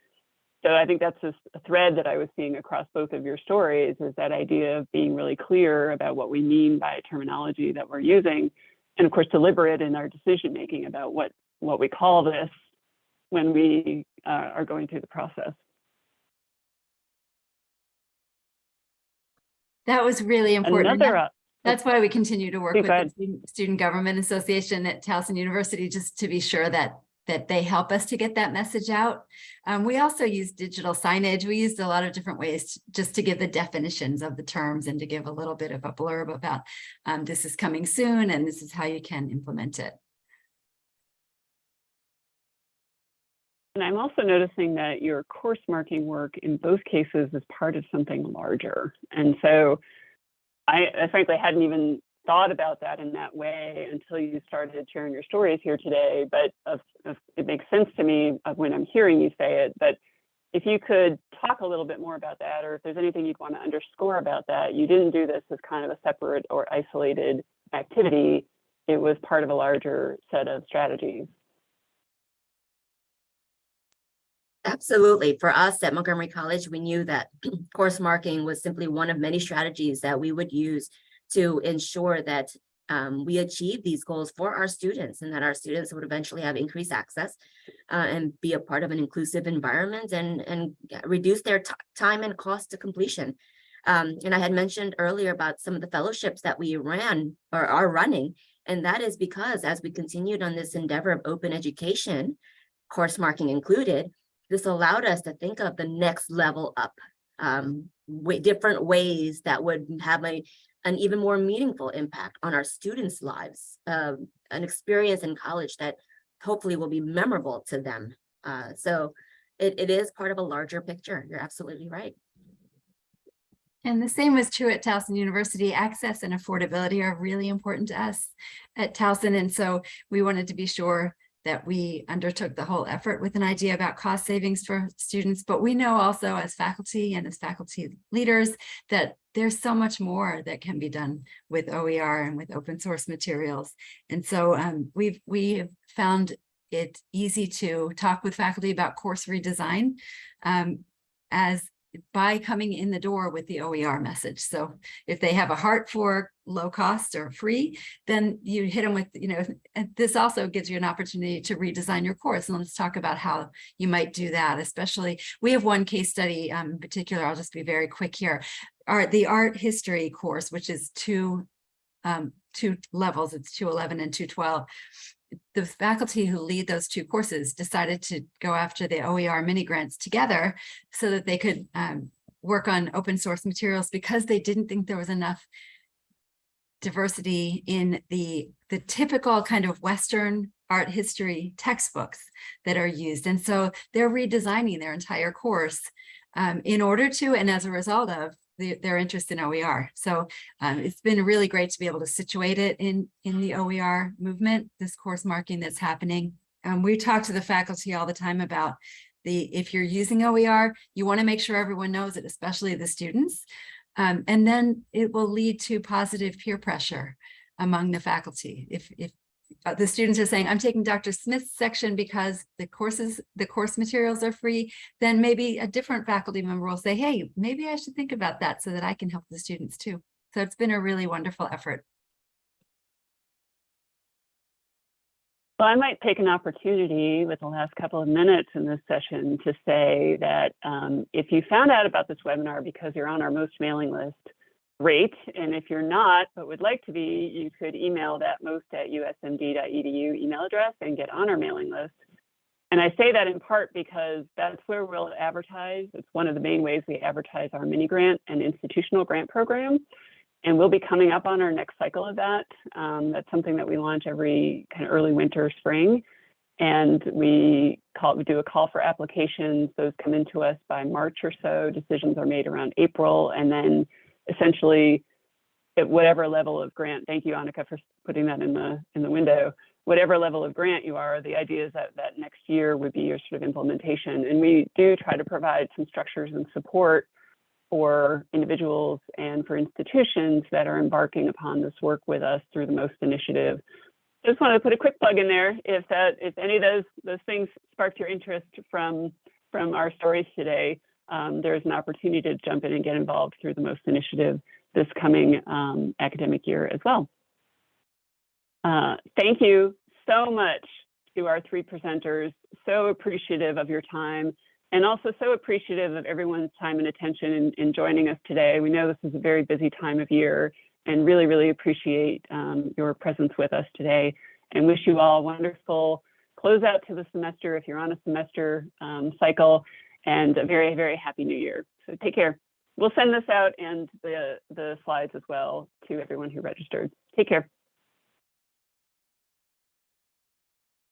So I think that's a thread that I was seeing across both of your stories is that idea of being really clear about what we mean by terminology that we're using. And of course, deliberate in our decision making about what, what we call this when we uh, are going through the process. That was really important. Another, That's why we continue to work with the. Student- Student Government Association at Towson University, just to be sure that, that they help us to get that message out. Um, we also use digital signage. We used a lot of different ways just to give the definitions of the terms and to give a little bit of a blurb about um, this is coming soon and this is how you can implement it. And I'm also noticing that your course marking work in both cases is part of something larger. And so I, I frankly hadn't even thought about that in that way until you started sharing your stories here today. But of, of, it makes sense to me when I'm hearing you say it. But if you could talk a little bit more about that, or if there's anything you'd want to underscore about that, you didn't do this as kind of a separate or isolated activity. It was part of a larger set of strategies. Absolutely. For us at Montgomery College, we knew that course marking was simply one of many strategies that we would use to ensure that um, we achieve these goals for our students and that our students would eventually have increased access uh, and be a part of an inclusive environment and, and reduce their time and cost to completion. Um, and I had mentioned earlier about some of the fellowships that we ran or are running. And that is because as we continued on this endeavor of open education, course marking included, this allowed us to think of the next level up, um, different ways that would have a, an even more meaningful impact on our students' lives, um, an experience in college that hopefully will be memorable to them. Uh, so it, it is part of a larger picture. You're absolutely right. And the same was true at Towson University. Access and affordability are really important to us at Towson. And so we wanted to be sure that we undertook the whole effort with an idea about cost savings for students. But we know also as faculty and as faculty leaders that there's so much more that can be done with OER and with open source materials. And so um, we've we have found it easy to talk with faculty about course redesign um, as by coming in the door with the OER message. So if they have a heart for low cost or free, then you hit them with, you know, this also gives you an opportunity to redesign your course. And let's talk about how you might do that, especially we have one case study um, in particular. I'll just be very quick here. Art, the art history course, which is two, um, two levels, it's 211 and 212 the faculty who lead those two courses decided to go after the OER mini grants together so that they could um, work on open source materials because they didn't think there was enough diversity in the the typical kind of Western art history textbooks that are used. And so they're redesigning their entire course um, in order to, and as a result of the, their interest in OER. So um, it's been really great to be able to situate it in, in the OER movement, this course marking that's happening. Um, we talk to the faculty all the time about the, if you're using OER, you want to make sure everyone knows it, especially the students. Um, and then it will lead to positive peer pressure among the faculty. If, if uh, the students are saying, I'm taking Dr. Smith's section because the courses, the course materials are free, then maybe a different faculty member will say, hey, maybe I should think about that so that I can help the students too. So it's been a really wonderful effort. Well, I might take an opportunity with the last couple of minutes in this session to say that um, if you found out about this webinar because you're on our MOST mailing list, great. And if you're not, but would like to be, you could email that MOST at usmd.edu email address and get on our mailing list. And I say that in part because that's where we'll advertise. It's one of the main ways we advertise our mini grant and institutional grant program. And we'll be coming up on our next cycle of that. Um, that's something that we launch every kind of early winter, spring. And we call we do a call for applications. Those come into us by March or so. Decisions are made around April. And then essentially at whatever level of grant, thank you, Annika, for putting that in the in the window. Whatever level of grant you are, the idea is that that next year would be your sort of implementation. And we do try to provide some structures and support for individuals and for institutions that are embarking upon this work with us through the MOST initiative just wanted to put a quick plug in there. If that, if any of those, those things sparked your interest from, from our stories today, um, there's an opportunity to jump in and get involved through the MOST initiative this coming um, academic year as well. Uh, thank you so much to our three presenters. So appreciative of your time and also so appreciative of everyone's time and attention in, in joining us today. We know this is a very busy time of year and really, really appreciate um, your presence with us today and wish you all a wonderful close out to the semester if you're on a semester um, cycle and a very, very happy new year. So take care. We'll send this out and the, the slides as well to everyone who registered. Take care.